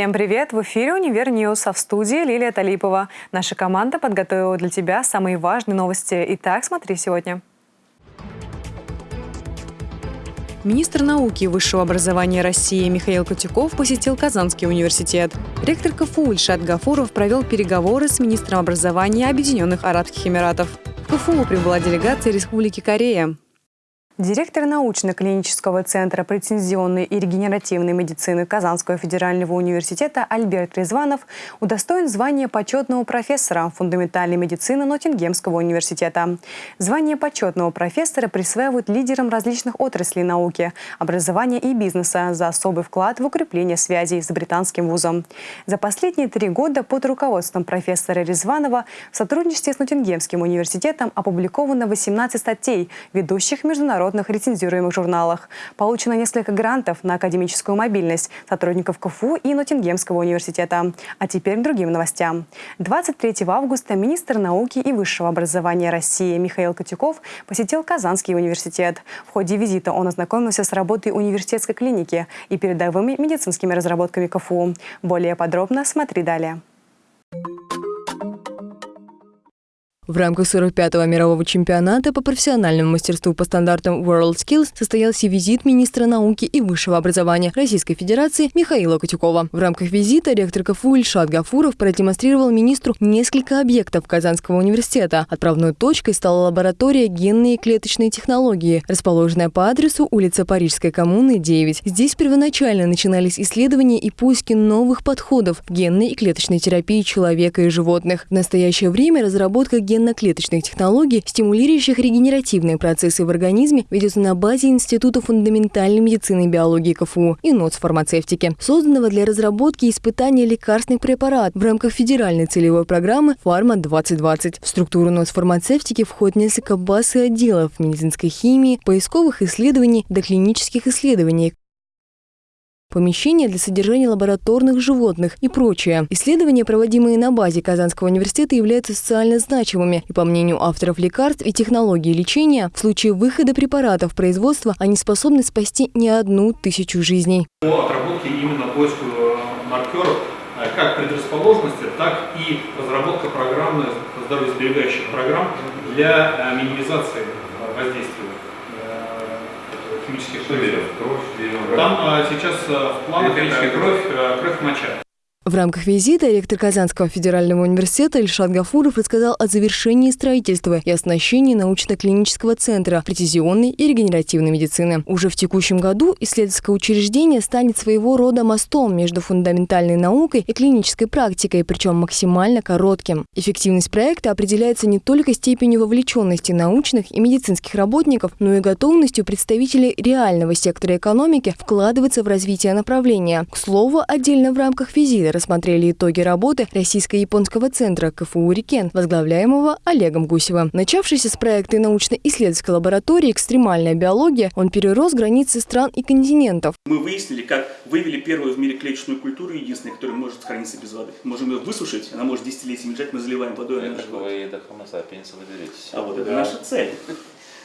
Всем привет! В эфире «Univer News», а в студии Лилия Талипова. Наша команда подготовила для тебя самые важные новости. Итак, смотри сегодня. Министр науки и высшего образования России Михаил Котюков посетил Казанский университет. Ректор КФУ Ильшат Гафуров провел переговоры с министром образования Объединенных Арабских Эмиратов. В КФУ прибыла делегация Республики Корея. Директор научно-клинического центра прецизионной и регенеративной медицины Казанского федерального университета Альберт Ризванов удостоен звания почетного профессора фундаментальной медицины Ноттингемского университета. Звание почетного профессора присваивают лидерам различных отраслей науки, образования и бизнеса за особый вклад в укрепление связей с британским вузом. За последние три года под руководством профессора Резванова в сотрудничестве с Ноттингемским университетом опубликовано 18 статей, ведущих международных международных рецензируемых журналах. Получено несколько грантов на академическую мобильность сотрудников КФУ и Ноттингемского университета. А теперь к другим новостям. 23 августа министр науки и высшего образования России Михаил Котюков посетил Казанский университет. В ходе визита он ознакомился с работой университетской клиники и передовыми медицинскими разработками КФУ. Более подробно смотри далее. В рамках 45-го мирового чемпионата по профессиональному мастерству по стандартам WorldSkills состоялся визит министра науки и высшего образования Российской Федерации Михаила Котюкова. В рамках визита ректор КФУ Ильшат Гафуров продемонстрировал министру несколько объектов Казанского университета. Отправной точкой стала лаборатория генной и клеточной технологии, расположенная по адресу улица Парижской коммуны, 9. Здесь первоначально начинались исследования и поиски новых подходов к генной и клеточной терапии человека и животных. В настоящее время разработка ген генно-клеточных технологий, стимулирующих регенеративные процессы в организме, ведется на базе Института фундаментальной медицины и биологии КФУ и НОЦ фармацевтики, созданного для разработки и испытания лекарственных препаратов в рамках федеральной целевой программы «Фарма-2020». В структуру НОЦ фармацевтики входит несколько баз и отделов медицинской химии, поисковых исследований, доклинических исследований, помещения для содержания лабораторных животных и прочее. Исследования, проводимые на базе Казанского университета, являются социально значимыми. И по мнению авторов лекарств и технологий лечения, в случае выхода препаратов в производство они способны спасти не одну тысячу жизней. По отработке именно поиску э, маркеров э, как предрасположенности, так и разработка программы здоровьесберегающих программ для э, минимизации воздействия Что берем? Кровь, берем. Там а, сейчас а, в планах кровь, а, кровь моча. В рамках визита ректор Казанского федерального университета Ильшат Гафуров рассказал о завершении строительства и оснащении научно-клинического центра прецизионной и регенеративной медицины. Уже в текущем году исследовательское учреждение станет своего рода мостом между фундаментальной наукой и клинической практикой, причем максимально коротким. Эффективность проекта определяется не только степенью вовлеченности научных и медицинских работников, но и готовностью представителей реального сектора экономики вкладываться в развитие направления. К слову, отдельно в рамках визита рассмотрели итоги работы Российско-японского центра КФУ «Рикен», возглавляемого Олегом Гусевым. Начавшийся с проекта научно-исследовательской лаборатории «Экстремальная биология», он перерос границы стран и континентов. Мы выяснили, как вывели первую в мире клеточную культуру, единственную, которая может храниться без воды. Можем ее высушить, она может десятилетиями лежать, мы заливаем водой. Это вы А вот это наша цель.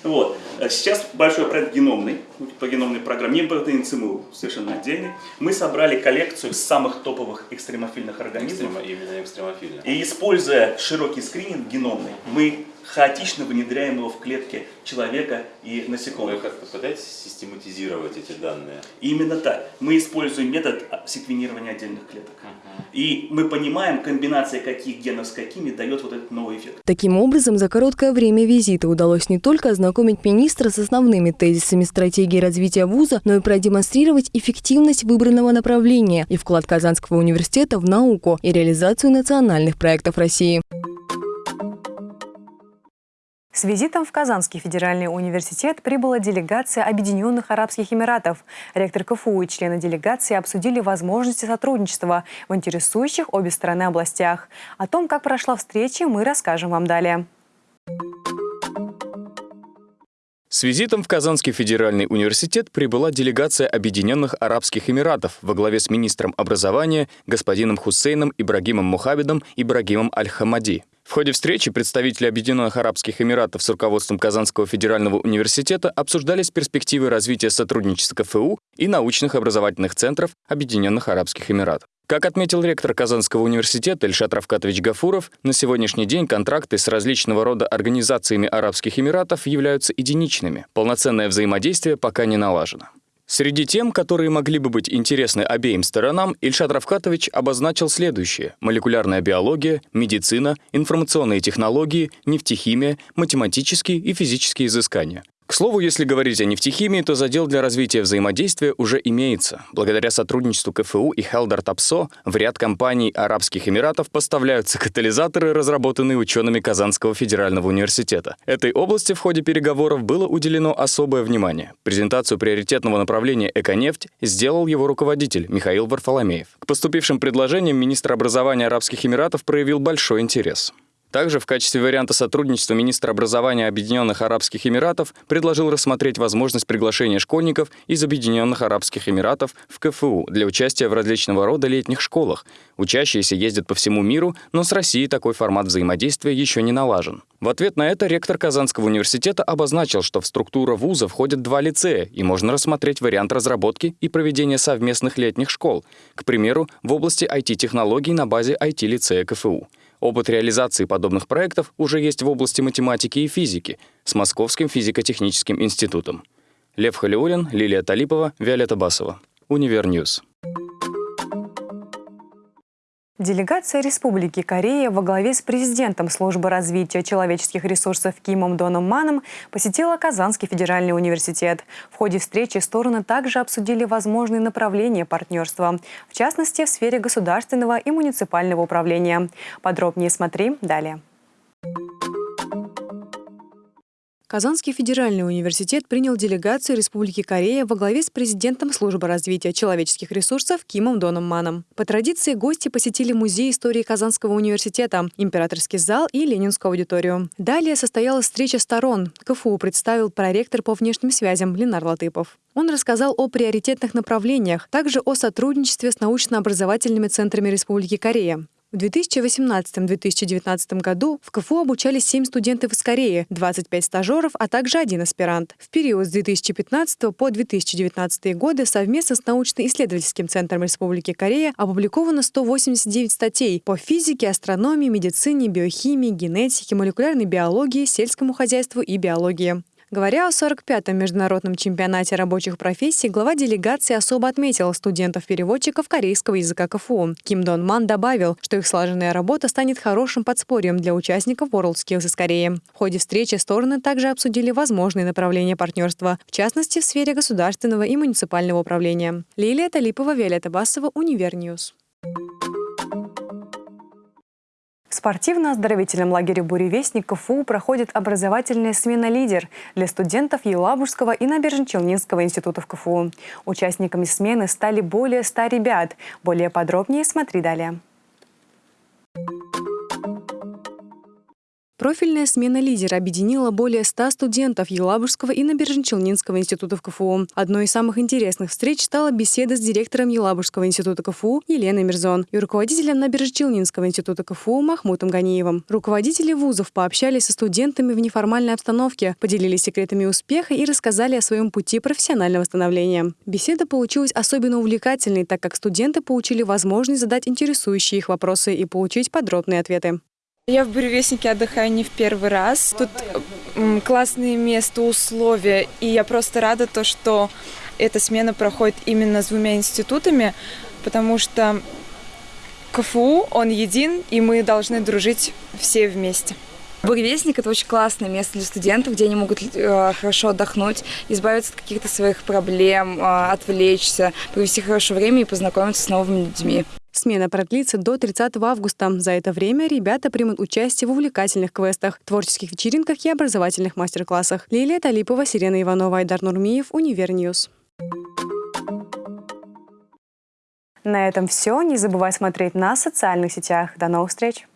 Вот. Э, сейчас большой проект геномный, по геномной программе, не по ЦМУ, совершенно отдельный. Мы собрали коллекцию самых топовых экстремофильных организмов. Экстрема, именно экстремофильных. И используя широкий скрининг геномный, мы хаотично внедряем его в клетки человека и насекомых. Вы как-то пытаетесь систематизировать эти данные? Именно так. Мы используем метод секвенирования отдельных клеток. Uh -huh. И мы понимаем, комбинация каких генов с какими дает вот этот новый эффект. Таким образом, за короткое время визита удалось не только ознакомить министра с основными тезисами стратегии развития вуза, но и продемонстрировать эффективность выбранного направления и вклад Казанского университета в науку и реализацию национальных проектов России. С визитом в Казанский федеральный университет прибыла делегация Объединенных Арабских Эмиратов. Ректор КФУ и члены делегации обсудили возможности сотрудничества в интересующих обе страны областях. О том, как прошла встреча, мы расскажем вам далее. С визитом в Казанский федеральный университет прибыла делегация Объединенных Арабских Эмиратов во главе с министром образования господином Хусейном Ибрагимом Мухабидом Ибрагимом Аль-Хамади. В ходе встречи представители Объединенных Арабских Эмиратов с руководством Казанского федерального университета обсуждались перспективы развития сотрудничества КФУ и научных образовательных центров Объединенных Арабских Эмиратов. Как отметил ректор Казанского университета Ильшат Равкатович Гафуров, на сегодняшний день контракты с различного рода организациями Арабских Эмиратов являются единичными. Полноценное взаимодействие пока не налажено. Среди тем, которые могли бы быть интересны обеим сторонам, Ильшат Равкатович обозначил следующее. Молекулярная биология, медицина, информационные технологии, нефтехимия, математические и физические изыскания. К слову, если говорить о нефтехимии, то задел для развития взаимодействия уже имеется. Благодаря сотрудничеству КФУ и Хелдер Тапсо в ряд компаний Арабских Эмиратов поставляются катализаторы, разработанные учеными Казанского федерального университета. Этой области в ходе переговоров было уделено особое внимание. Презентацию приоритетного направления «Эконефть» сделал его руководитель Михаил Варфоломеев. К поступившим предложениям министр образования Арабских Эмиратов проявил большой интерес. Также в качестве варианта сотрудничества министр образования Объединенных Арабских Эмиратов предложил рассмотреть возможность приглашения школьников из Объединенных Арабских Эмиратов в КФУ для участия в различного рода летних школах. Учащиеся ездят по всему миру, но с Россией такой формат взаимодействия еще не налажен. В ответ на это ректор Казанского университета обозначил, что в структуру вуза входят два лицея, и можно рассмотреть вариант разработки и проведения совместных летних школ, к примеру, в области IT-технологий на базе IT-лицея КФУ. Опыт реализации подобных проектов уже есть в области математики и физики с Московским физико-техническим институтом. Лев Халиулин, Лилия Талипова, Виолетта Басова. Univer News. Делегация Республики Корея во главе с президентом Службы развития человеческих ресурсов Кимом Доном Маном посетила Казанский федеральный университет. В ходе встречи стороны также обсудили возможные направления партнерства, в частности, в сфере государственного и муниципального управления. Подробнее смотри далее. Казанский федеральный университет принял делегацию Республики Корея во главе с президентом Службы развития человеческих ресурсов Кимом Доном Маном. По традиции гости посетили Музей истории Казанского университета, Императорский зал и Ленинскую аудиторию. Далее состоялась встреча сторон. КФУ представил проректор по внешним связям Ленар Латыпов. Он рассказал о приоритетных направлениях, также о сотрудничестве с научно-образовательными центрами Республики Корея. В 2018-2019 году в КФУ обучались 7 студентов из Кореи, 25 стажеров, а также один аспирант. В период с 2015 по 2019 годы совместно с научно-исследовательским центром Республики Корея опубликовано 189 статей по физике, астрономии, медицине, биохимии, генетике, молекулярной биологии, сельскому хозяйству и биологии. Говоря о 45-м международном чемпионате рабочих профессий, глава делегации особо отметил студентов-переводчиков корейского языка КФУ. Ким Дон Ман добавил, что их слаженная работа станет хорошим подспорьем для участников WorldSkills из Кореи. В ходе встречи стороны также обсудили возможные направления партнерства, в частности, в сфере государственного и муниципального управления. Лилия Талипова, Виолетта Басова, Univer News. В спортивно-оздоровительном лагере «Буревестник» КФУ проходит образовательная смена «Лидер» для студентов Елабужского и Набережно-Челнинского институтов КФУ. Участниками смены стали более 100 ребят. Более подробнее смотри далее. Профильная смена лидера объединила более 100 студентов Елабужского и Набережно-Челнинского институтов КФУ. Одной из самых интересных встреч стала беседа с директором Елабужского института КФУ Еленой Мирзон и руководителем Набережно-Челнинского института КФУ Махмутом Ганиевым. Руководители вузов пообщались со студентами в неформальной обстановке, поделились секретами успеха и рассказали о своем пути профессионального становления. Беседа получилась особенно увлекательной, так как студенты получили возможность задать интересующие их вопросы и получить подробные ответы. Я в Буревестнике отдыхаю не в первый раз. Тут классные места, условия, и я просто рада то, что эта смена проходит именно с двумя институтами, потому что КФУ, он един, и мы должны дружить все вместе. Буревестник – это очень классное место для студентов, где они могут э, хорошо отдохнуть, избавиться от каких-то своих проблем, э, отвлечься, провести хорошее время и познакомиться с новыми людьми. Смена продлится до 30 августа. За это время ребята примут участие в увлекательных квестах, творческих вечеринках и образовательных мастер-классах. Лилия Талипова, Сирена Иванова, Айдар Нурмиев, Univer News. На этом все. Не забывай смотреть на социальных сетях. До новых встреч!